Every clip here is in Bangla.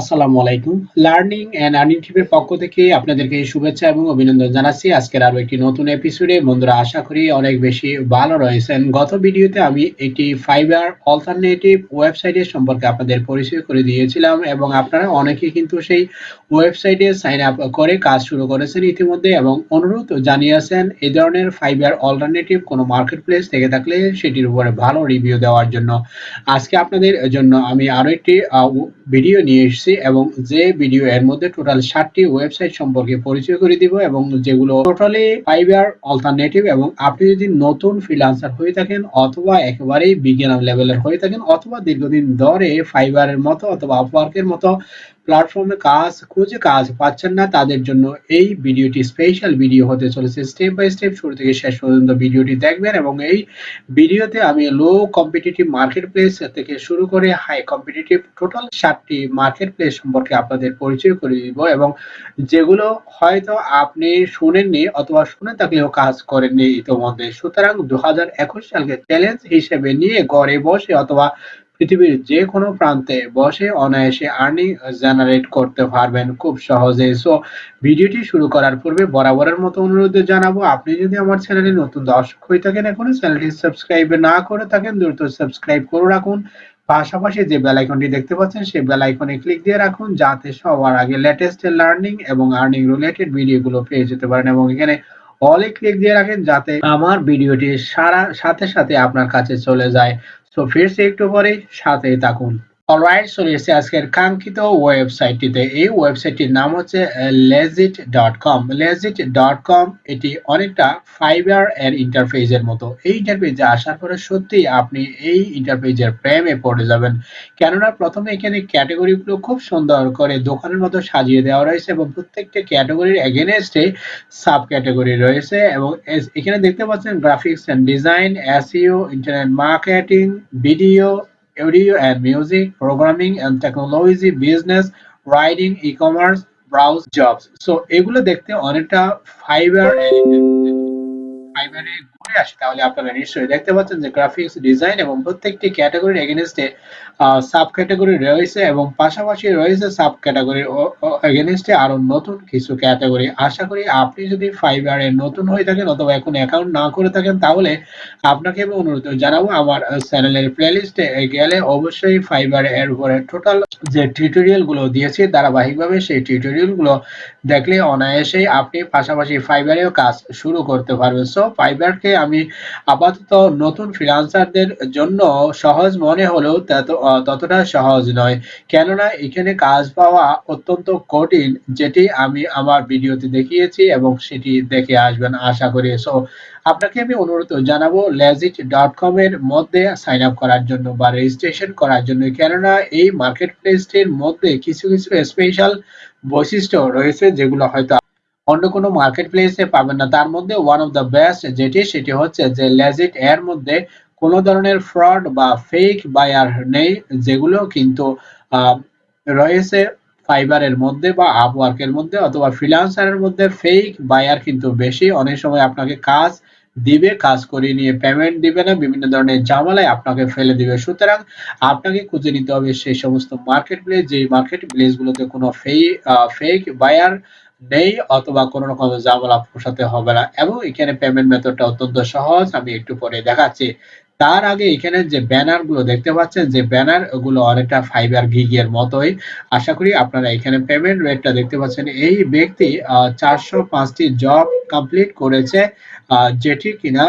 আসসালামু আলাইকুম। লার্নিং এন্ড আর্নিং টিপের পক্ষ থেকে আপনাদেরকে শুভেচ্ছা এবং অভিনন্দন জানাচ্ছি। আজকের আরও একটি নতুন এপিসোডে বন্ধুরা, আশা করি অনেক বেশি ভালো রয়েছেন। গত ভিডিওতে আমি একটি ফাইবার অল্টারনেটিভ ওয়েবসাইটের সম্পর্কে আপনাদের পরিচয় করে দিয়েছিলাম এবং আপনারা অনেকে কিন্তু সেই ওয়েবসাইটে সাইন আপ করে কাজ শুরু করেছেন ইতিমধ্যে এবং অনুরোধ জানিয়েছেন এই ধরনের ফাইবার অল্টারনেটিভ কোনো মার্কেট প্লেস থেকে থাকলে সেটির উপরে ভালো রিভিউ দেওয়ার জন্য। আজকে আপনাদের জন্য আমি আরও একটি ভিডিও নিয়ে এসেছি। এবং যে ভিডিও এর মধ্যে টোটাল ষাটটি ওয়েবসাইট সম্পর্কে পরিচয় করে দিব এবং যেগুলো টোটালি ফাইবার অল্টারনেটিভ এবং আপনি যদি নতুন ফ্রিলান্সার হয়ে থাকেন অথবা একেবারেই বিজ্ঞান লেভেলের হয়ে থাকেন অথবা দীর্ঘদিন ধরে ফাইবারের মতো অথবা আপওয়ার্কের মতো প্ল্যাটফর্মে কাজ খুঁজে কাজ পাচ্ছেন না তাদের জন্য এই ভিডিওটি স্পেশাল ভিডিও হতে চলেছে। স্টেপ বাই স্টেপ শুরু থেকে শেষ পর্যন্ত ভিডিওটি দেখবেন এবং এই ভিডিওতে আমি লো কম্পিটিটিভ মার্কেট প্লেস থেকে শুরু করে হাই কম্পিটিটিভ টোটাল সাতটি মার্কেট প্লেস সম্পর্কে আপনাদের পরিচয় করে দিব এবং যেগুলো হয়তো আপনি শুনেননি অথবা শুনে থাকলেও কাজ করেননি ইতিমধ্যে। সুতরাং দু সালকে চ্যালেঞ্জ হিসেবে নিয়ে ঘরে বসে অথবা পৃথিবীর যে কোনো প্রান্তে বসে অনায়াসে আর্নিং জেনারেট করতে পারবেন খুব সহজে সো ভিডিওটি শুরু করার পূর্বে বরাবরের মতো অনুরোধ জানাব, আপনি যদি আমার চ্যানেলে নতুন দর্শক হয়ে থাকেন, এখনও চ্যানেলটি সাবস্ক্রাইব না করে থাকেন, দ্রুত সাবস্ক্রাইব করে রাখুন। পাশাপাশি যে বেল আইকনটি দেখতে পাচ্ছেন, সেই বেল আইকনে ক্লিক দিয়ে রাখুন, যাতে সবার আগে লেটেস্ট লার্নিং এবং আর্নিং রিলেটেড ভিডিওগুলো পেয়ে যেতে পারেন এবং এখানে অলে ক্লিক দিয়ে রাখেন, যাতে আমার ভিডিওটি সারা, সাথে সাথে আপনার কাছে চলে যায়। তো ফিরছি একটু পরে সাথেই থাকুন। অলরাইট চলে এসেছে আজকের কাঙ্ক্ষিত ওয়েবসাইটটিতে এই ওয়েবসাইটটির নাম হচ্ছে legit dot com legit dot com এটি অনেকটা ফাইবার এর ইন্টারফেসের মতো। এই ইন্টারফেসে আসার পরে সত্যি আপনি এই ইন্টারফেসের প্রেমে পড়ে যাবেন। কেননা প্রথমে এখানে ক্যাটাগরিগুলো খুব সুন্দর করে দোকানের মতো সাজিয়ে দেওয়া রয়েছে এবং প্রত্যেকটা ক্যাটাগরির এগেনস্টে সাব ক্যাটাগরি রয়েছে এবং এখানে দেখতে পাচ্ছেন graphics and design SEO internet marketing video audio and music, programming and technology, business, writing, e-commerce, browse jobs. So এগুলো দেখতে অনেকটা ফাইবার ফাইবারে ঘুরে আসে, তাহলে আপনারা নিশ্চয়ই দেখতে পাচ্ছেন যে গ্রাফিক্স ডিজাইন এবং প্রত্যেকটি ক্যাটাগরির এগেনস্টে সাব ক্যাটাগরি রয়েছে এবং পাশাপাশি রয়েছে সাব ক্যাটাগরির এগেনস্টে আরও নতুন কিছু ক্যাটাগরি আশা করি আপনি যদি ফাইবারে নতুন হয়ে থাকেন অথবা এখন অ্যাকাউন্ট না করে থাকেন, তাহলে আপনাকে আমি অনুরোধ জানাব আমার চ্যানেলের প্লেলিস্টে গেলে অবশ্যই ফাইবার এর উপরে টোটাল যে টিউটোরিয়ালগুলো দিয়েছি, ধারাবাহিকভাবে সেই টিউটোরিয়ালগুলো দেখলে অনায়াসেই আপনি পাশাপাশি ফাইবারেও কাজ শুরু করতে পারবেন। সো ফাইবারকে আমি আপাতত নতুন ফ্রিলান্সারদের জন্য সহজ মনে হলেও ততটা সহজ নয়। কেননা এখানে কাজ পাওয়া অত্যন্ত কঠিন, যেটি আমি আমার ভিডিওতে দেখিয়েছি এবং সেটি দেখে আসবেন আশা করি। সো আপনাকে আমি অনুরোধ জানাব লেজিট ডট কম এর মধ্যে সাইন আপ করার জন্য বা রেজিস্ট্রেশন করার জন্য। কেননা এই মার্কেট প্লেসটির মধ্যে কিছু কিছু স্পেশাল বৈশিষ্ট্য রয়েছে যেগুলো হয়তো অন্য কোনো মার্কেট প্লেসে পাবেন না। তার মধ্যে ওয়ান অফ দ্য বেস্ট যেটি, সেটি হচ্ছে যে লেজিট এর মধ্যে কোনো ধরনের ফ্রড বা ফেক বায়ার নেই, যেগুলো কিন্তু রয়েছে ফাইবারের মধ্যে বা আপওয়ার্কের মধ্যে অথবা ফ্রিলান্সারের মধ্যে। ফেক বায়ার কিন্তু বেশি। অনেক সময় আপনাকে কাজ দিবে, কাজ করিয়ে নিয়ে পেমেন্ট দিবে না, বিভিন্ন ধরনের জামালায় আপনাকে ফেলে দিবে। সুতরাং আপনাকে খুঁজে নিতে হবে সেই সমস্ত মার্কেট প্লেস যে মার্কেট প্লেস গুলোতে কোনো ফেক বায়ার নেই অথবা কোনো রকম জামালা পোষাতে হবে না। এবং এখানে পেমেন্ট মেথডটা অত্যন্ত সহজ, আমি একটু পরে দেখাচ্ছি। তার আগে এখানে যে ব্যানারগুলো দেখতে পাচ্ছেন, যে ব্যানারগুলো অনেকটা ফাইবার গিগের মতোই। আশা করি আপনারা এখানে পেমেন্ট রেটটা দেখতে পাচ্ছেন। এই ব্যক্তি চারশো পাঁচটি জব কমপ্লিট করেছে যেটি কিনা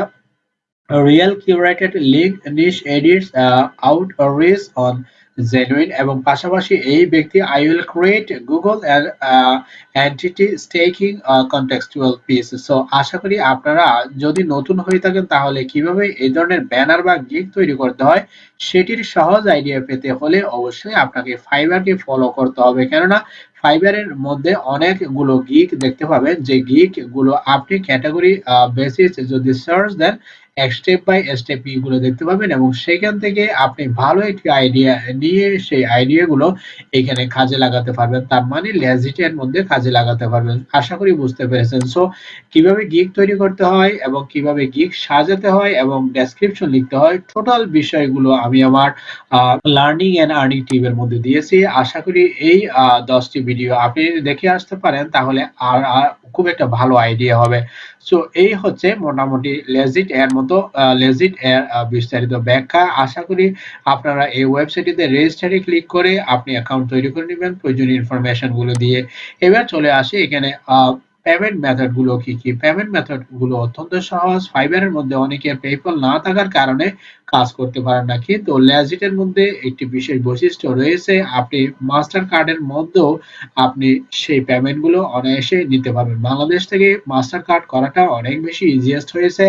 real curated link niche edits outreach on genuine এবং পাশাপাশি এই ব্যক্তি I will create Google entity stacking contextual piece so আশা করি আপনারা যদি নতুন হয়ে থাকেন, তাহলে কীভাবে এই ধরনের ব্যানার বা গিগ তৈরি করতে হয়, সেটির সহজ আইডিয়া পেতে হলে অবশ্যই আপনাকে ফাইবারকে ফলো করতে হবে। কেননা ফাইবারের মধ্যে অনেকগুলো গিক দেখতে পাবেন। যে গিকগুলো আপনি ক্যাটাগরি বেসিস যদি সার্চ দেন স্টেপ বাই স্টেপগুলো দেখতে পাবেন এবং সেখান থেকে আপনি ভালো একটি আইডিয়া নিয়ে সেই আইডিয়াগুলো এখানে কাজে লাগাতে পারবেন। তার মানে লেজিটের মধ্যে কাজে লাগাতে পারবেন। আশা করি বুঝতে পেরেছেন। সো কীভাবে গিগ তৈরি করতে হয় এবং কীভাবে গিগ সাজাতে হয় এবং ডেসক্রিপশন লিখতে হয় টোটাল বিষয়গুলো আমি আমার লার্নিং এন্ড আর্নিং টিমের মধ্যে দিয়েছি। আশা করি এই দশটি ভিডিও আপনি দেখে আসতে পারেন। তাহলে আর খুব একটা ভালো আইডিয়া হবে। সো এই হচ্ছে মোটামুটি লেজিট এর মতো লেজিট এর বিস্তারিত ব্যাখ্যা। আশা করি আপনারা এই ওয়েবসাইটটিতে রেজিস্টারে ক্লিক করে আপনি অ্যাকাউন্ট তৈরি করে নেবেন প্রয়োজনীয় ইনফরমেশনগুলো দিয়ে। এবার চলে আসি এখানে পেমেন্ট মেথডগুলো কি কি? পেমেন্ট মেথডগুলো অত্যন্ত সহজ। ফাইবারের মধ্যে অনেকে পেপল না থাকার কারণে কাজ করতে পারেন না। কিন্তু ল্যাজিটের মধ্যে একটি বিশেষ বৈশিষ্ট্য রয়েছে। আপনি মাস্টার কার্ডের মধ্যেও আপনি সেই পেমেন্টগুলো অনায়াসে নিতে পারবেন। বাংলাদেশ থেকে মাস্টার কার্ড করাটা অনেক বেশি ইজিয়েস্ট হয়েছে।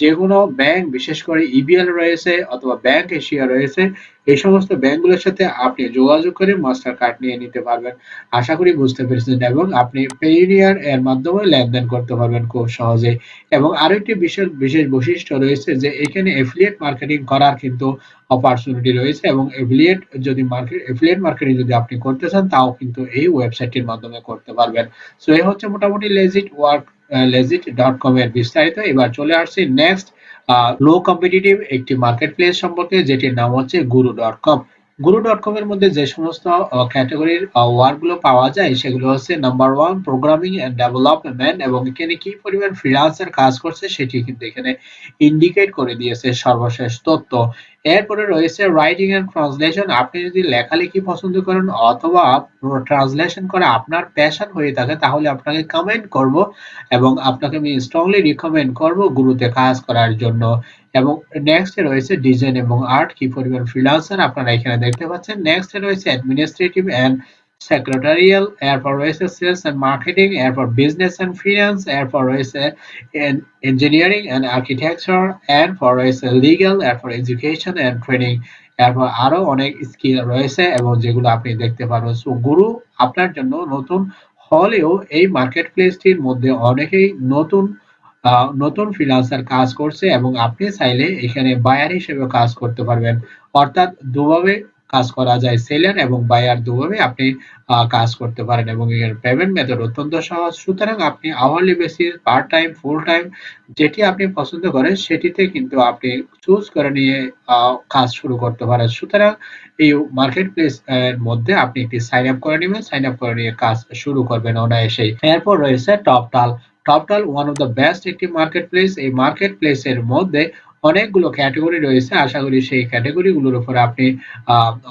যে কোনো ব্যাংক বিশেষ করে ইবিএল রয়েছে অথবা ব্যাংক এশিয়া রয়েছে এই সমস্ত ব্যাংকগুলোর সাথে আপনি যোগাযোগ করে মাস্টার কার্ড নিয়ে নিতে পারবেন। আশা করি বুঝতে পেরেছেন এবং আপনি পেইনিয়ার এর মাধ্যমে লেনদেন করতে পারবেন খুব সহজে। এবং আরও একটি বিশেষ বিশেষ বৈশিষ্ট্য রয়েছে যে এখানে এফিলিয়েট মার্কেটিং করার কিন্তু অপরচুনিটি রয়েছে এবং এফিলিয়েট যদি মার্কেট এফিলিয়েট মার্কেটিং যদি আপনি করতে চান, তাও কিন্তু এই ওয়েবসাইটটির মাধ্যমে করতে পারবেন। সো এই হচ্ছে মোটামুটি legit work legit dot com এর বিস্তারিত। এবার চলে আসছি নেক্সট লো কম্পিটিটিভ একটি মার্কেট প্লেস সম্পর্কে যেটির নাম হচ্ছে গুরু ডট কম গুরু ডট কম এর মধ্যে যে সমস্ত ক্যাটাগরির ওয়ার্কগুলো পাওয়া যায়, সেগুলো হচ্ছে number one programming and development এবং এখানে কি পরিমাণ ফ্রিলান্সার কাজ করছে সেটি কিন্তু এখানে ইন্ডিকেট করে দিয়েছে সর্বশেষ তথ্য। এরপরে রয়েছে রাইটিং এন্ড ট্রান্সলেশন আপনি যদি লেখালেখি পছন্দ করেন অথবা ট্রান্সলেশন করা আপনার প্যাশন হয়ে থাকে, তাহলে আপনাকে কমেন্ট করব এবং আপনাকে আমি স্ট্রংলি রিকমেন্ড করব গুরুতে কাজ করার জন্য। এবং নেক্সট এ রয়েছে ডিজাইন এবং আর্ট কি পরিমাণ ফ্রিল্যান্সার আপনারা এখানে দেখতে পাচ্ছেন। নেক্সট এ রয়েছে অ্যাডমিনিস্ট্রেটিভ এন্ড সেক্রেটারিয়াল এরপর রয়েছে সেলস এন্ড মার্কেটিং এরপর বিজনেস এন্ড ফিনান্স এরপর রয়েছে ইঞ্জিনিয়ারিং এন্ড আর্কিটেকচার এরপর রয়েছে লিগ্যাল এরপর এডুকেশন এন্ড ট্রেনিং এরপর আরও অনেক স্কিল রয়েছে এবং যেগুলো আপনি দেখতে পারবেন। সো গুরু, আপনার জন্য নতুন হলেও এই মার্কেট প্লেসটির মধ্যে অনেকেই নতুন নতুন ফ্রিল্যান্সার কাজ করছে এবং আপনি চাইলে এখানে বায়ার হিসেবে কাজ করতে পারবেন। অর্থাৎ দুভাবে কাজ করা যায় সেলার এবং বায়ার দুভাবে আপনি কাজ করতে পারেন এবং এর পেমেন্ট মেথড অত্যন্ত সহজ। সুতরাং আপনি hourly basis part time full time যেটি আপনি পছন্দ করেন, সেটিতে কিন্তু আপনি চুজ করে নিয়ে কাজ শুরু করতে পারেন। সুতরাং এই মার্কেট প্লেস এর মধ্যে আপনি একটি সাইন আপ করে নেবেন। সাইন আপ করে নিয়ে কাজ শুরু করবেন অনায়াসেই। এরপর রয়েছে top Toptal Toptal one of the best একটি মার্কেটপ্লেস এই মার্কেটপ্লেসের মধ্যে অনেকগুলো ক্যাটাগরি রয়েছে। আশা করি সেই ক্যাটাগরিগুলোর উপর আপনি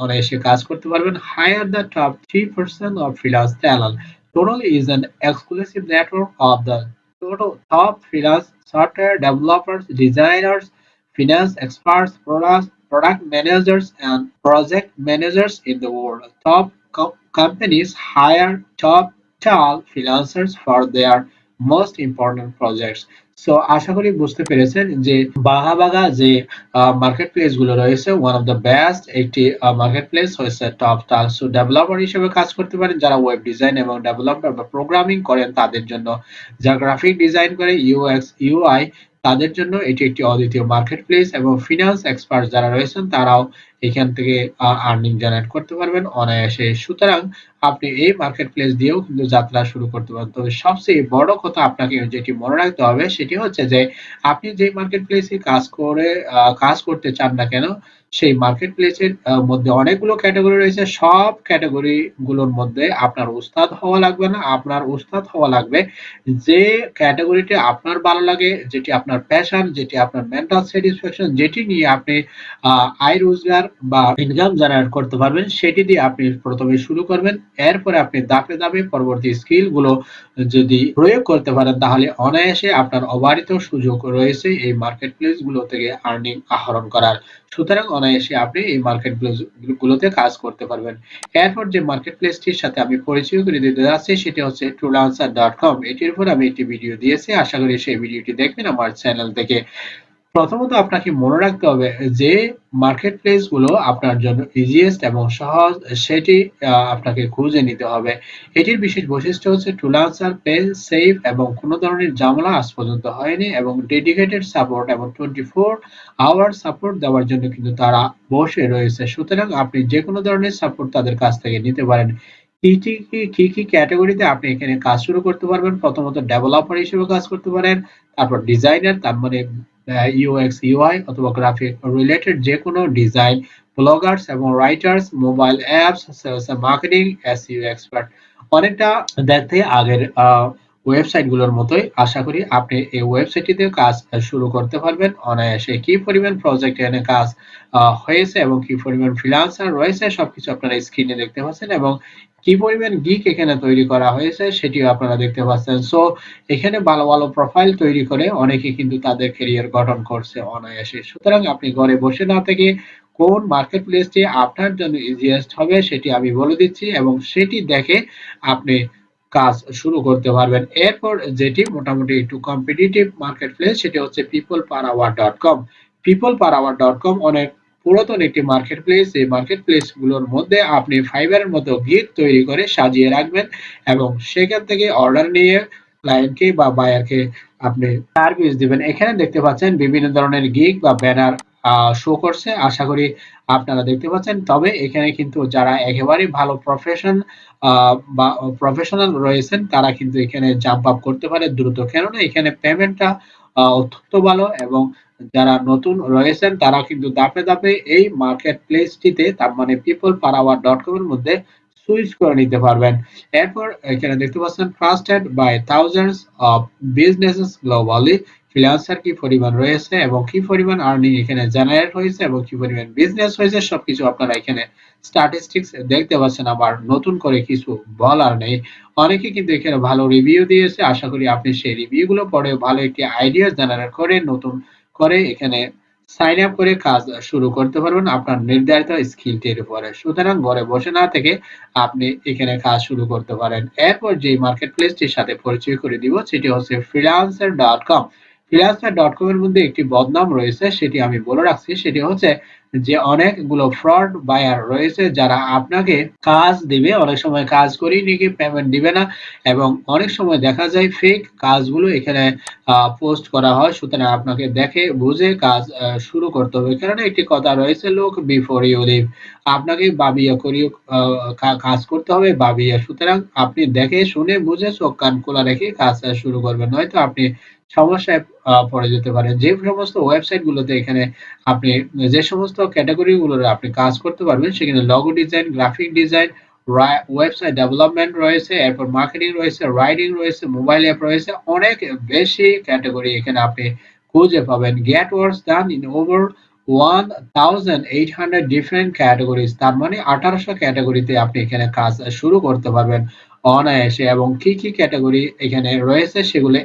অনায়াসে কাজ করতে পারবেন। Hire the top three percent of freelancers channel Toptal is an exclusive network of the toto top freelancers software developers designers finance experts product product managers and project managers in the world top companies hire Toptal freelancers for their most important projects. So আশা করি বুঝতে পেরেছেন যে বাঘা বাঘা যে মার্কেট প্লেসগুলো রয়েছে ওয়ান অফ দ্য বেস্ট একটি মার্কেট প্লেস হয়েছে টপ টাল ডেভেলপার হিসেবে কাজ করতে পারেন যারা ওয়েব ডিজাইন এবং ডেভেলপার বা প্রোগ্রামিং করেন তাদের জন্য যারা গ্রাফিক ডিজাইন করে ইউএক্স ইউআই তাদের জন্য এটি একটি অদ্বিতীয় মার্কেট প্লেস এবং ফিনান্স এক্সপার্ট যারা রয়েছেন তারাও এখান থেকে আর্নিং জেনারেট করতে পারবেন অনায়াসে। সুতরাং আপনি এই মার্কেট প্লেস দিয়েও কিন্তু যাত্রা শুরু করতে পারেন। তবে সবচেয়ে বড় কথা আপনাকে যেটি মনে রাখতে হবে, সেটি হচ্ছে যে, আপনি যে মার্কেট প্লেসে কাজ করে কাজ করতে চান না কেন, সেই মার্কেট প্লেসের মধ্যে অনেকগুলো ক্যাটাগরি রয়েছে। সব ক্যাটাগরি গুলোর মধ্যে আপনার উস্তাদ হওয়া লাগবে না, আপনার উস্তাদ হওয়া লাগবে। যে ক্যাটাগরিতে আপনার ভালো লাগে, যেটি আপনার প্যাশন যেটি আপনার মেন্টাল স্যাটিসফ্যাকশন যেটি নিয়ে আপনি আয় রোজগার বা ইনকাম জেনারেট করতে পারবেন, সেটি দিয়ে আপনি প্রথমে শুরু করবেন। এরপরে আপনি দাপে দাপে পরবর্তী স্কিলগুলো যদি প্রয়োগ করতে পারেন, তাহলে অনায়াসে আপনার অবারিত সুযোগ রয়েছে এই মার্কেট প্লেসগুলো থেকে আর্নিং আহরণ করার। সুতরাং অনায়াসে আপনি এই মার্কেট প্লেস গুলোতে কাজ করতে পারবেন। এরপর যে মার্কেট প্লেসটির সাথে আমি পরিচয় করে দিতে যাচ্ছি, সেটি হচ্ছে ট্রুলান্সার ডট কম এটির উপর আমি একটি ভিডিও দিয়েছি। আশা করি সেই ভিডিওটি দেখবেন আমার চ্যানেল থেকে। প্রথমত আপনাকে মনে রাখতে হবে যে মার্কেট প্লেসগুলো আপনার জন্য ইজিয়েস্ট এবং সহজ, সেটি আপনাকে খুঁজে নিতে হবে। এটির বিশেষ বৈশিষ্ট্য হচ্ছে টুল আনসার পে সেফ এবং কোনো ধরনের জামলা আজ পর্যন্ত হয়নি এবং ডেডিকেটেড সাপোর্ট এবং টোয়েন্টি ফোর আওয়ার সাপোর্ট দেওয়ার জন্য কিন্তু তারা বসে রয়েছে। সুতরাং আপনি যে কোনো ধরনের সাপোর্ট তাদের কাছ থেকে নিতে পারেন। কি কি কি ক্যাটাগরিতে আপনি এখানে কাজ শুরু করতে পারবেন? প্রথমত ডেভেলপার হিসেবে কাজ করতে পারেন, তারপর ডিজাইনার তার মানে ইউএক্স ইউআই অথবা গ্রাফিক রিলেটেড যে কোনো ডিজাইন ব্লগার্স এবং writers mobile apps marketing you expert অনেকটা দেখতে আগের ওয়েবসাইট গুলোর মতোই আশা করি আপনি এই ওয়েবসাইটটিতে কাজ শুরু করতে পারবেন। অনায়াসে কি পরিমাণ প্রজেক্ট এনে কাজ হয়েছে এবং কি পরিমাণ ফ্রিল্যান্সার রয়েছে সবকিছু আপনারা স্ক্রিনে দেখতে পাচ্ছেন এবং কি পরিমাণ গিক এখানে তৈরি করা হয়েছে সেটিও আপনারা দেখতে পাচ্ছেন। সো এখানে ভালো ভালো প্রোফাইল তৈরি করে অনেকে কিন্তু তাদের ক্যারিয়ার গঠন করছে অনায়াসে। সুতরাং আপনি ঘরে বসে না থেকে কোন মার্কেট প্লেসটি আপনার জন্য ইজিয়েস্ট হবে সেটি আমি বলে দিচ্ছি এবং সেটি দেখে আপনি কাজ শুরু করতে পারবেন। এরপর যেটি মোটামুটি একটু কম্পিটিটিভ মার্কেট প্লেস সেটি হচ্ছে people per hour dot com people per hour dot com অনেক পুরাতন একটি মার্কেট প্লেস এই মার্কেট প্লেসগুলোর মধ্যে আপনি ফাইবারের মতো গিগ তৈরি করে সাজিয়ে রাখবেন এবং সেখান থেকে অর্ডার নিয়ে ক্লায়েন্টকে বা বায়ারকে আপনি সার্ভিস দিবেন। এখানে দেখতে পাচ্ছেন বিভিন্ন ধরনের গিগ বা ব্যানার শো করছে। আশা করি আপনারা দেখতে পাচ্ছেন। তবে এখানে কিন্তু যারা একেবারে ভালো প্রফেশন বা প্রফেশনাল রয়েছেন, তারা কিন্তু এখানে জাম্প আপ করতে পারে দ্রুত। কেননা এখানে পেমেন্টটা অত্যন্ত ভালো এবং যারা নতুন রয়েছেন, তারা কিন্তু দাপে দাপে এই মার্কেট প্লেসটিতে তার মানে পিপল পারাওয়ার ডট কম এর মধ্যে সুইচ করে নিতে পারবেন। এরপর এখানে দেখতে পাচ্ছেন trusted by thousands of businesses globally freelancer কি পরিমাণ রয়েছে এবং কি পরিমাণ আর্নিং এখানে জেনারেট হয়েছে এবং কি পরিমাণ বিজনেস হয়েছে, সবকিছু আপনারা এখানে স্ট্যাটিস্টিক্স দেখতে পাচ্ছেন। আবার নতুন করে কিছু বলার নেই। অনেকে কিন্তু এখানে ভালো রিভিউ দিয়েছে। আশা করি আপনি সেই রিভিউ গুলো পড়ে ভালো একটি আইডিয়া জেনারেট করে, নতুন করে এখানে সাইন আপ করে কাজ শুরু করতে পারবেন আপনার নির্ধারিত স্কিলটির উপরে। সুতরাং ঘরে বসে না থেকে আপনি এখানে কাজ শুরু করতে পারেন। এরপর যে মার্কেট প্লেসটির সাথে পরিচয় করে দিব, সেটি হচ্ছে freelancer dot com freelancer dot com এর মধ্যে একটি বদনাম রয়েছে সেটি আমি বলে রাখছি। সেটি হচ্ছে যে অনেকগুলো ফ্রড বায়ার রয়েছে, যারা আপনাকে কাজ দিবে। অনেক সময় কাজ করি নাকি পেমেন্ট দিবে না এবং অনেক সময় দেখা যায় ফেক কাজগুলো এখানে পোস্ট করা হয়। সুতরাং আপনাকে দেখে, বুঝে কাজ শুরু করতে হবে। কেননা একটি কথা রয়েছে লোক বিফোর ইউ লিভ আপনাকে বাবিয়া করিও কাজ করতে হবে বাবিয়া সুতরাং আপনি দেখে, শুনে, বুঝে, চোখ, কান খোলা রেখে কাজ শুরু করবেন। নয়তো আপনি সমস্যায় পড়ে যেতে পারেন। যে সমস্ত ওয়েবসাইট গুলোতে এখানে আপনি, যে সমস্ত ক্যাটাগরি গুলোর আপনি কাজ করতে পারবেন। সেখানে logo design graphic design website development রয়েছে, এরপর মার্কেটিং রয়েছে রাইডিং রয়েছে মোবাইল অ্যাপ রয়েছে, অনেক বেশি ক্যাটাগরি এখানে আপনি খুঁজে পাবেন। Get work done in over one thousand eight hundred different categories তার মানে আঠারোশো ক্যাটাগরিতে আপনি এখানে কাজ শুরু করতে পারবেন অনায়াসে। এবং কি কি ক্যাটাগরি এখানে রয়েছে সেগুলো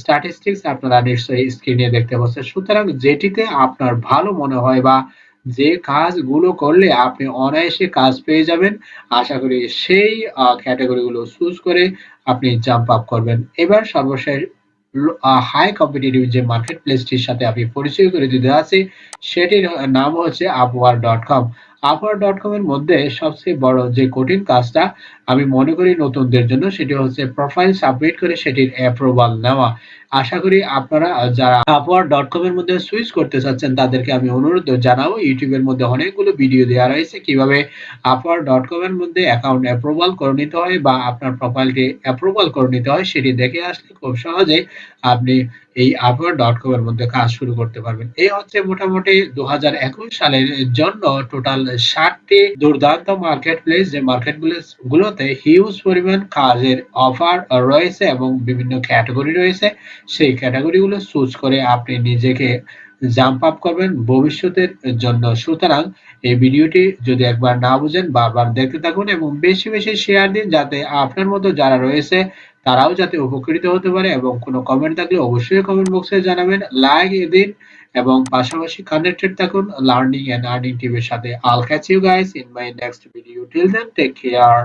স্ট্যাটিস্টিক্স আপনারা নিশ্চয়ই স্ক্রিনে দেখতে পাচ্ছেন। সুতরাং যেটিতে আপনার ভালো মনে হয় বা যে কাজগুলো করলে আপনি অনায়াসে কাজ পেয়ে যাবেন, আশা করি সেই ক্যাটাগরিগুলো চুজ করে আপনি জাম্প আপ করবেন। এবার সর্বশেষ হাই কম্পিটিটিভ যে মার্কেট প্লেসটির সাথে আমি পরিচয় করে দিতে আছি সেটির, নাম হচ্ছে আপওয়ার ডট কম আপওয়ার ডট কম এর মধ্যে সবচেয়ে বড় যে কঠিন কাজটা আমি মনে করি নতুনদের জন্য, সেটি হচ্ছে প্রোফাইল সাবমিট করে সেটির অ্যাপ্রুভাল নেওয়া। আশা করি আপনারা যারা আপওয়ার ডট কম এর মধ্যে সুইচ করতে চাচ্ছেন, তাদেরকে আমি অনুরোধ জানাব ইউটিউবের মধ্যে অনেকগুলো ভিডিও দেওয়া রয়েছে, কীভাবে আপওয়ার ডট কম এর মধ্যে অ্যাকাউন্ট অ্যাপ্রুভাল করে নিতে হয় বা আপনার প্রোফাইলটি অ্যাপ্রুভাল করে নিতে হয়, সেটি দেখে আসলে খুব সহজে আপনি এই আপওয়ার ডট কম এর মধ্যে কাজ শুরু করতে পারবেন। এই হচ্ছে মোটামুটি দু হাজার একুশ সালের জন্য টোটাল ষাটটি দুর্দান্ত মার্কেট প্লেস যে মার্কেট গুলোতে হিউজ পরিমাণ কাজের অফার রয়েছে এবং বিভিন্ন ক্যাটাগরি রয়েছে। সেই ক্যাটাগরিগুলো চুজ করে আপনি নিজেকে জাম্প আপ করবেন ভবিষ্যতের জন্য। সুতরাং এই ভিডিওটি যদি একবার না বুঝেন, বারবার দেখতে থাকুন এবং বেশি বেশি শেয়ার দিন যাতে আপনার মতো যারা রয়েছে তারাও যাতে উপকৃত হতে পারে এবং কোনো কমেন্ট থাকলে অবশ্যই কমেন্ট বক্সে জানাবেন। লাইক দিন এবং পাশাপাশি কানেক্টেড থাকুন। লার্নিং এন্ড আর্নিং টিভির সাথে। I'll catch you guys in my next video till then take care